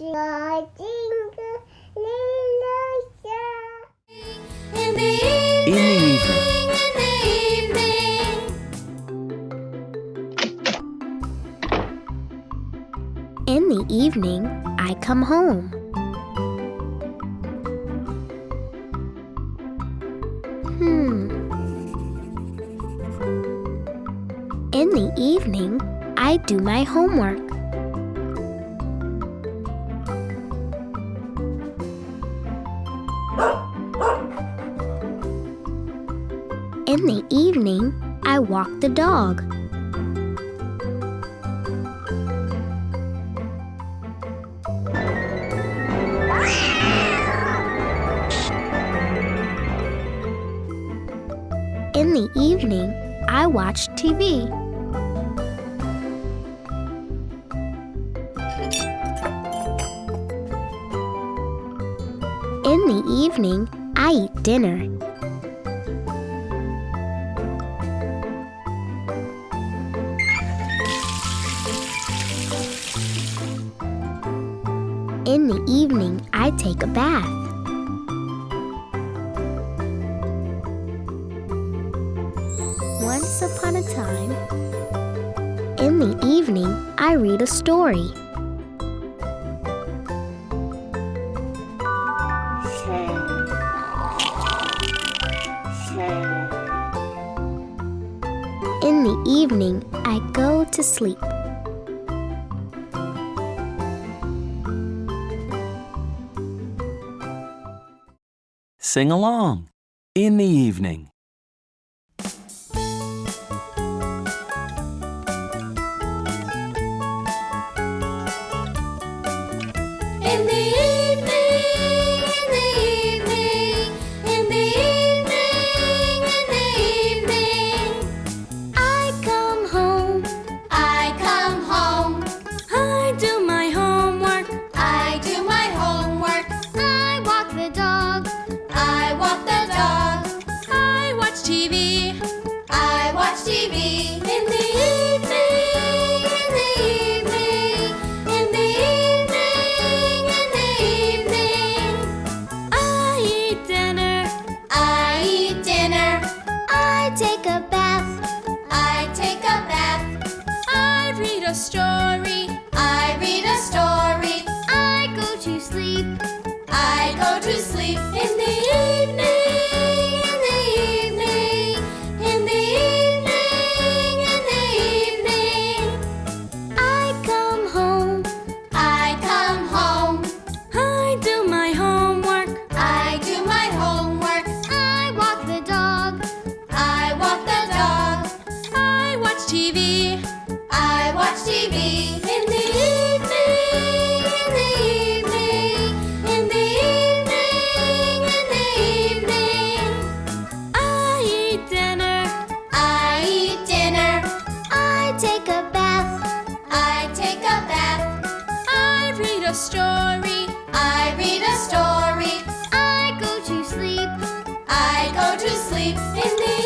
In the evening, in the evening. In the evening, I come home. Hmm. In the evening, I do my homework. In the evening, I walk the dog. In the evening, I watch TV. In the evening, I eat dinner. In the evening, I take a bath. Once upon a time, in the evening, I read a story. In the evening, I go to sleep. Sing along. In the evening. story. I read a story. I go to sleep. I go to sleep in the